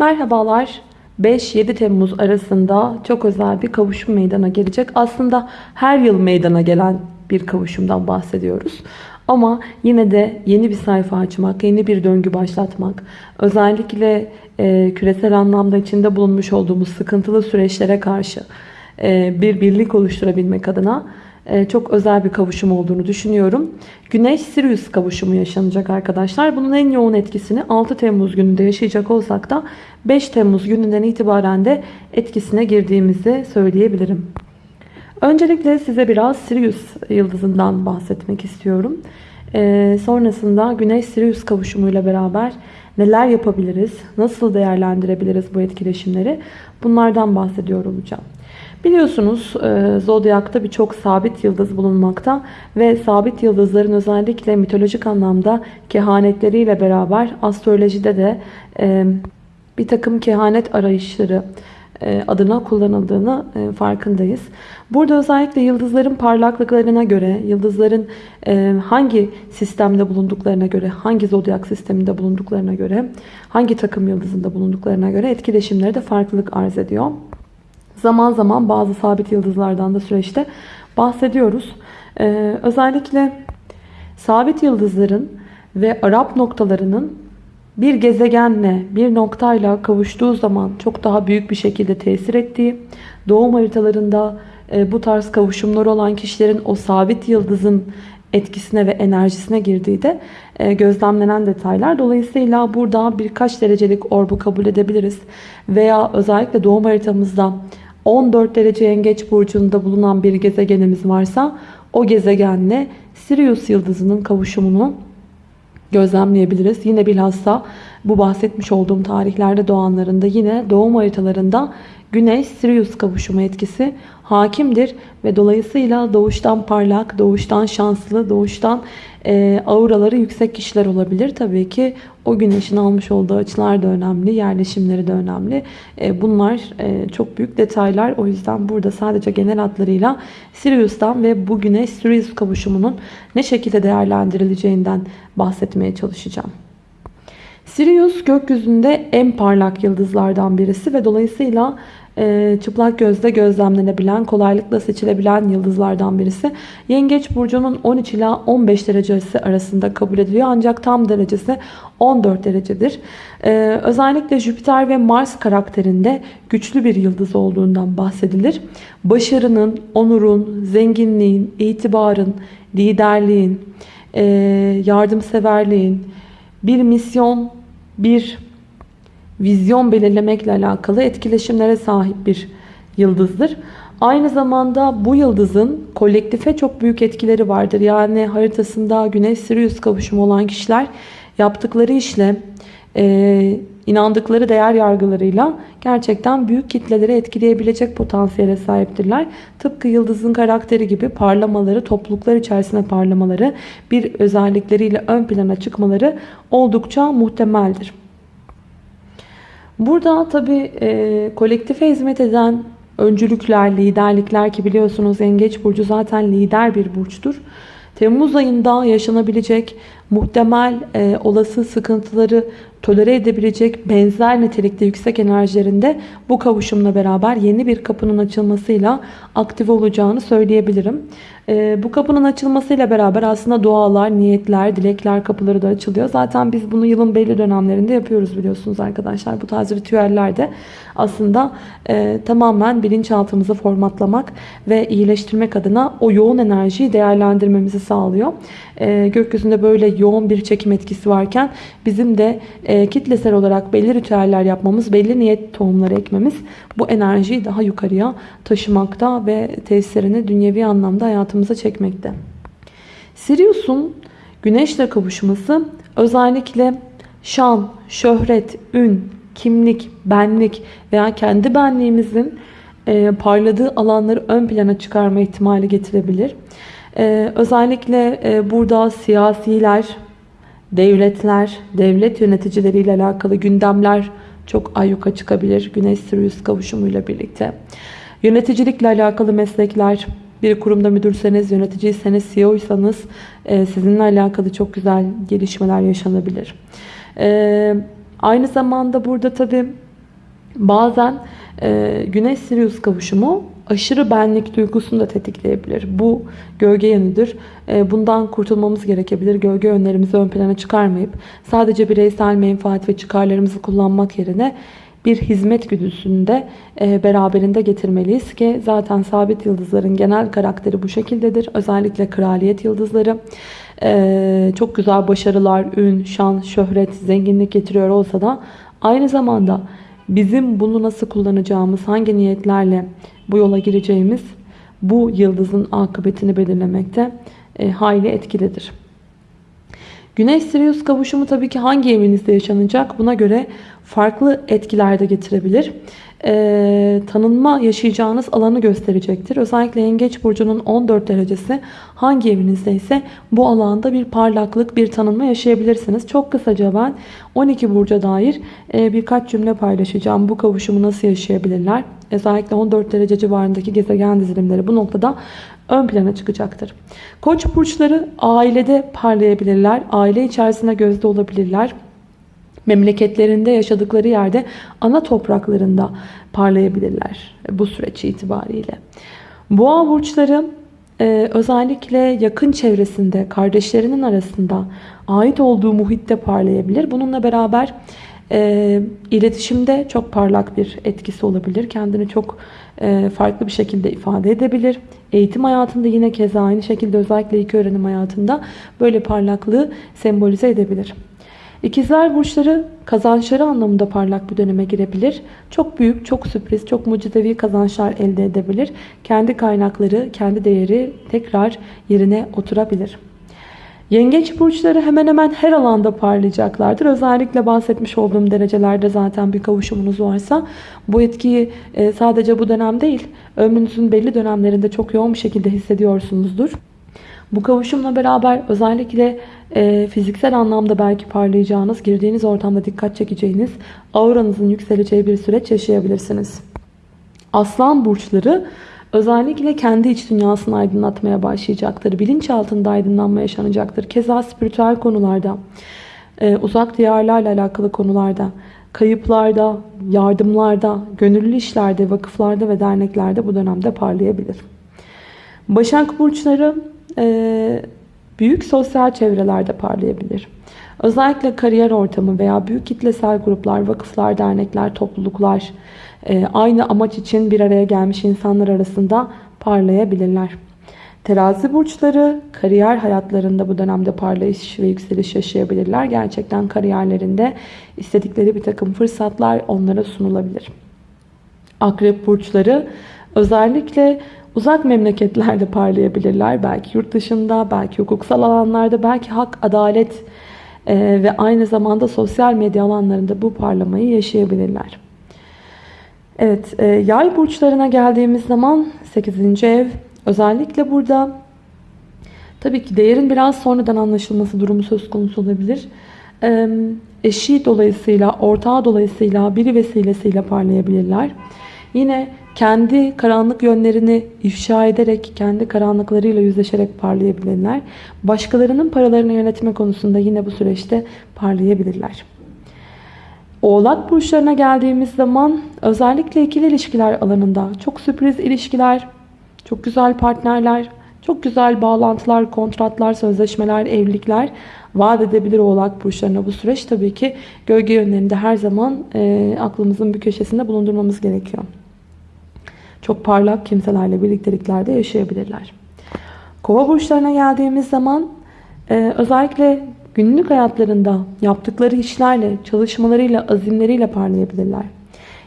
Merhabalar. 5-7 Temmuz arasında çok özel bir kavuşum meydana gelecek. Aslında her yıl meydana gelen bir kavuşumdan bahsediyoruz. Ama yine de yeni bir sayfa açmak, yeni bir döngü başlatmak, özellikle e, küresel anlamda içinde bulunmuş olduğumuz sıkıntılı süreçlere karşı bir birlik oluşturabilmek adına e, çok özel bir kavuşum olduğunu düşünüyorum. Güneş-Sirius kavuşumu yaşanacak arkadaşlar. Bunun en yoğun etkisini 6 Temmuz gününde yaşayacak olsak da 5 Temmuz gününden itibaren de etkisine girdiğimizi söyleyebilirim. Öncelikle size biraz Sirius yıldızından bahsetmek istiyorum. Ee, sonrasında Güneş-Sirius kavuşumuyla beraber neler yapabiliriz, nasıl değerlendirebiliriz bu etkileşimleri bunlardan bahsediyor olacağım. Biliyorsunuz e, Zodyak'ta birçok sabit yıldız bulunmakta ve sabit yıldızların özellikle mitolojik anlamda kehanetleriyle beraber astrolojide de e, bir takım kehanet arayışları e, adına kullanıldığını farkındayız. Burada özellikle yıldızların parlaklıklarına göre, yıldızların hangi sistemde bulunduklarına göre, hangi zodyak sisteminde bulunduklarına göre, hangi takım yıldızında bulunduklarına göre etkileşimleri de farklılık arz ediyor. Zaman zaman bazı sabit yıldızlardan da süreçte bahsediyoruz. Ee, özellikle sabit yıldızların ve Arap noktalarının bir gezegenle, bir noktayla kavuştuğu zaman çok daha büyük bir şekilde tesir ettiği, doğum haritalarında e, bu tarz kavuşumlar olan kişilerin o sabit yıldızın etkisine ve enerjisine girdiği de e, gözlemlenen detaylar. Dolayısıyla burada birkaç derecelik orbu kabul edebiliriz. Veya özellikle doğum haritamızda 14 derece yengeç burcunda bulunan bir gezegenimiz varsa o gezegenle Sirius yıldızının kavuşumunu gözlemleyebiliriz. Yine bilhassa bu bahsetmiş olduğum tarihlerde doğanlarında yine doğum haritalarında Güneş Sirius kavuşumu etkisi hakimdir ve dolayısıyla doğuştan parlak, doğuştan şanslı, doğuştan e, auraları yüksek kişiler olabilir. Tabii ki o güneşin almış olduğu açılar da önemli, yerleşimleri de önemli. E, bunlar e, çok büyük detaylar. O yüzden burada sadece genel hatlarıyla Sirius'tan ve bu güneş Sirius kavuşumunun ne şekilde değerlendirileceğinden bahsetmeye çalışacağım. Sirius gökyüzünde en parlak yıldızlardan birisi ve dolayısıyla çıplak gözle gözlemlenebilen, kolaylıkla seçilebilen yıldızlardan birisi. Yengeç burcunun 13 ila 15 derecesi arasında kabul ediliyor. Ancak tam derecesi 14 derecedir. E, özellikle Jüpiter ve Mars karakterinde güçlü bir yıldız olduğundan bahsedilir. Başarının, onurun, zenginliğin, itibarın, liderliğin, e, yardımseverliğin, bir misyon, bir vizyon belirlemekle alakalı etkileşimlere sahip bir yıldızdır. Aynı zamanda bu yıldızın kolektife çok büyük etkileri vardır. Yani haritasında Güneş-Sirius kavuşumu olan kişiler yaptıkları işle, e, inandıkları değer yargılarıyla gerçekten büyük kitleleri etkileyebilecek potansiyele sahiptirler. Tıpkı yıldızın karakteri gibi parlamaları, topluluklar içerisinde parlamaları, bir özellikleriyle ön plana çıkmaları oldukça muhtemeldir. Burada tabi e, kolektife hizmet eden öncülükler, liderlikler ki biliyorsunuz Yengeç Burcu zaten lider bir burçtur. Temmuz ayında yaşanabilecek muhtemel e, olası sıkıntıları tolere edebilecek benzer nitelikte yüksek enerjilerinde bu kavuşumla beraber yeni bir kapının açılmasıyla aktif olacağını söyleyebilirim. E, bu kapının açılmasıyla beraber aslında dualar, niyetler, dilekler kapıları da açılıyor. Zaten biz bunu yılın belli dönemlerinde yapıyoruz biliyorsunuz arkadaşlar. Bu tarz ritüellerde aslında e, tamamen bilinçaltımızı formatlamak ve iyileştirmek adına o yoğun enerjiyi değerlendirmemizi sağlıyor. E, gökyüzünde böyle yoğun bir çekim etkisi varken bizim de e, kitlesel olarak belli ritüeller yapmamız, belli niyet tohumları ekmemiz bu enerjiyi daha yukarıya taşımakta ve tesirini dünyevi anlamda hayatımıza çekmekte. Sirius'un güneşle kavuşması özellikle şan, şöhret, ün, kimlik, benlik veya kendi benliğimizin e, parladığı alanları ön plana çıkarma ihtimali getirebilir. E, özellikle e, burada siyasiler, devletler, devlet yöneticileriyle alakalı gündemler çok ayyuka çıkabilir. Güneş-Sirius kavuşumuyla birlikte. Yöneticilikle alakalı meslekler, bir kurumda müdürseniz, yöneticiyseniz, CEO'ysanız e, sizinle alakalı çok güzel gelişmeler yaşanabilir. E, aynı zamanda burada tabii Bazen e, Güneş-Sirius kavuşumu aşırı benlik duygusunu da tetikleyebilir. Bu gölge yanıdır. E, bundan kurtulmamız gerekebilir. Gölge yönlerimizi ön plana çıkarmayıp sadece bireysel menfaat ve çıkarlarımızı kullanmak yerine bir hizmet güdüsünü de e, beraberinde getirmeliyiz ki zaten sabit yıldızların genel karakteri bu şekildedir. Özellikle kraliyet yıldızları e, çok güzel başarılar, ün, şan, şöhret, zenginlik getiriyor olsa da aynı zamanda bizim bunu nasıl kullanacağımız, hangi niyetlerle bu yola gireceğimiz bu yıldızın akıbetini belirlemekte e, hayli etkilidir. Güneş-Sirius kavuşumu tabii ki hangi evinizde yaşanacak buna göre farklı etkiler de getirebilir. Ee, tanınma yaşayacağınız alanı gösterecektir. Özellikle Yengeç Burcu'nun 14 derecesi hangi evinizde ise bu alanda bir parlaklık, bir tanınma yaşayabilirsiniz. Çok kısaca ben 12 Burcu'ya dair e, birkaç cümle paylaşacağım. Bu kavuşumu nasıl yaşayabilirler? Özellikle 14 derece civarındaki gezegen dizilimleri bu noktada ön plana çıkacaktır. Koç burçları ailede parlayabilirler. Aile içerisinde gözde olabilirler. Memleketlerinde yaşadıkları yerde ana topraklarında parlayabilirler bu süreç itibariyle. Boğa burçları e, özellikle yakın çevresinde, kardeşlerinin arasında ait olduğu muhitte parlayabilir. Bununla beraber e, iletişimde çok parlak bir etkisi olabilir. Kendini çok e, farklı bir şekilde ifade edebilir. Eğitim hayatında yine keza aynı şekilde özellikle ilk öğrenim hayatında böyle parlaklığı sembolize edebilir. İkizler burçları kazançları anlamında parlak bir döneme girebilir. Çok büyük, çok sürpriz, çok mucizevi kazançlar elde edebilir. Kendi kaynakları, kendi değeri tekrar yerine oturabilir. Yengeç burçları hemen hemen her alanda parlayacaklardır. Özellikle bahsetmiş olduğum derecelerde zaten bir kavuşumunuz varsa bu etkiyi e, sadece bu dönem değil ömrünüzün belli dönemlerinde çok yoğun bir şekilde hissediyorsunuzdur. Bu kavuşumla beraber özellikle e, fiziksel anlamda belki parlayacağınız, girdiğiniz ortamda dikkat çekeceğiniz, auranızın yükseleceği bir süreç yaşayabilirsiniz. Aslan burçları özellikle kendi iç dünyasını aydınlatmaya başlayacaktır. Bilinç altında aydınlanma yaşanacaktır. Keza spiritüel konularda, e, uzak diyarlarla alakalı konularda, kayıplarda, yardımlarda, gönüllü işlerde, vakıflarda ve derneklerde bu dönemde parlayabilir. Başak burçları büyük sosyal çevrelerde parlayabilir. Özellikle kariyer ortamı veya büyük kitlesel gruplar, vakıflar, dernekler, topluluklar e, aynı amaç için bir araya gelmiş insanlar arasında parlayabilirler. Terazi burçları kariyer hayatlarında bu dönemde parlayış ve yükseliş yaşayabilirler. Gerçekten kariyerlerinde istedikleri bir takım fırsatlar onlara sunulabilir. Akrep burçları özellikle uzak memleketlerde parlayabilirler. Belki yurt dışında, belki hukuksal alanlarda, belki hak, adalet e, ve aynı zamanda sosyal medya alanlarında bu parlamayı yaşayabilirler. Evet, e, yay burçlarına geldiğimiz zaman 8. ev özellikle burada tabii ki değerin biraz sonradan anlaşılması durumu söz konusu olabilir. E, eşi dolayısıyla, ortağı dolayısıyla, biri vesilesiyle parlayabilirler. Yine kendi karanlık yönlerini ifşa ederek, kendi karanlıklarıyla yüzleşerek parlayabilirler. Başkalarının paralarını yönetme konusunda yine bu süreçte parlayabilirler. Oğlak burçlarına geldiğimiz zaman özellikle ikili ilişkiler alanında çok sürpriz ilişkiler, çok güzel partnerler, çok güzel bağlantılar, kontratlar, sözleşmeler, evlilikler vaat edebilir oğlak burçlarına bu süreç. Tabii ki gölge yönlerinde her zaman e, aklımızın bir köşesinde bulundurmamız gerekiyor çok parlak kimselerle birlikteliklerde yaşayabilirler. Kova burçlarına geldiğimiz zaman e, özellikle günlük hayatlarında yaptıkları işlerle, çalışmalarıyla, azimleriyle parlayabilirler.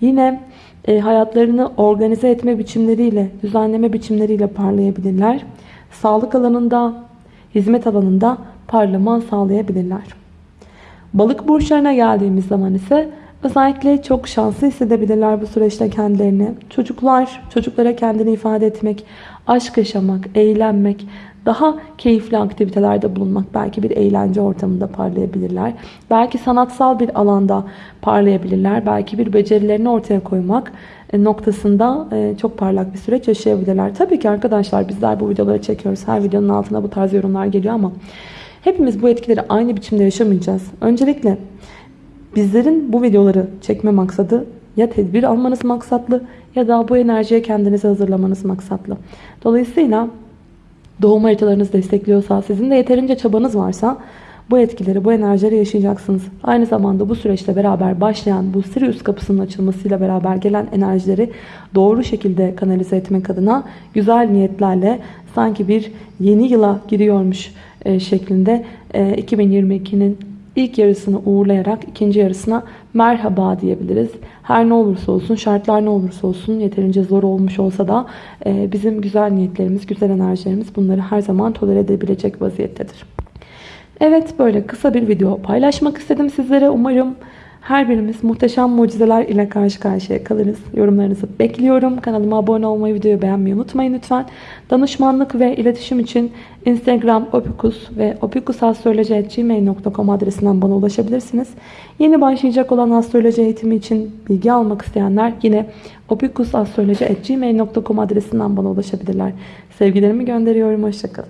Yine e, hayatlarını organize etme biçimleriyle, düzenleme biçimleriyle parlayabilirler. Sağlık alanında, hizmet alanında parlama sağlayabilirler. Balık burçlarına geldiğimiz zaman ise Özellikle çok şanslı hissedebilirler bu süreçte kendilerini. Çocuklar, çocuklara kendini ifade etmek, aşk yaşamak, eğlenmek, daha keyifli aktivitelerde bulunmak, belki bir eğlence ortamında parlayabilirler. Belki sanatsal bir alanda parlayabilirler. Belki bir becerilerini ortaya koymak e, noktasında e, çok parlak bir süreç yaşayabilirler. Tabii ki arkadaşlar bizler bu videoları çekiyoruz. Her videonun altına bu tarz yorumlar geliyor ama hepimiz bu etkileri aynı biçimde yaşamayacağız. Öncelikle Bizlerin bu videoları çekme maksadı ya tedbir almanız maksatlı ya da bu enerjiye kendinizi hazırlamanız maksatlı. Dolayısıyla doğum haritalarınız destekliyorsa, sizin de yeterince çabanız varsa bu etkileri, bu enerjileri yaşayacaksınız. Aynı zamanda bu süreçle beraber başlayan bu Sirius kapısının açılmasıyla beraber gelen enerjileri doğru şekilde kanalize etmek adına güzel niyetlerle sanki bir yeni yıla giriyormuş e, şeklinde e, 2022'nin ilk yarısını uğurlayarak ikinci yarısına merhaba diyebiliriz. Her ne olursa olsun, şartlar ne olursa olsun, yeterince zor olmuş olsa da e, bizim güzel niyetlerimiz, güzel enerjilerimiz bunları her zaman tolere edebilecek vaziyettedir. Evet böyle kısa bir video paylaşmak istedim sizlere. Umarım her birimiz muhteşem mucizeler ile karşı karşıya kalırız. Yorumlarınızı bekliyorum. Kanalıma abone olmayı, videoyu beğenmeyi unutmayın lütfen. Danışmanlık ve iletişim için Instagram opikus ve opikusastroloji.gmail.com adresinden bana ulaşabilirsiniz. Yeni başlayacak olan astroloji eğitimi için bilgi almak isteyenler yine opikusastroloji.gmail.com adresinden bana ulaşabilirler. Sevgilerimi gönderiyorum. Hoşçakalın.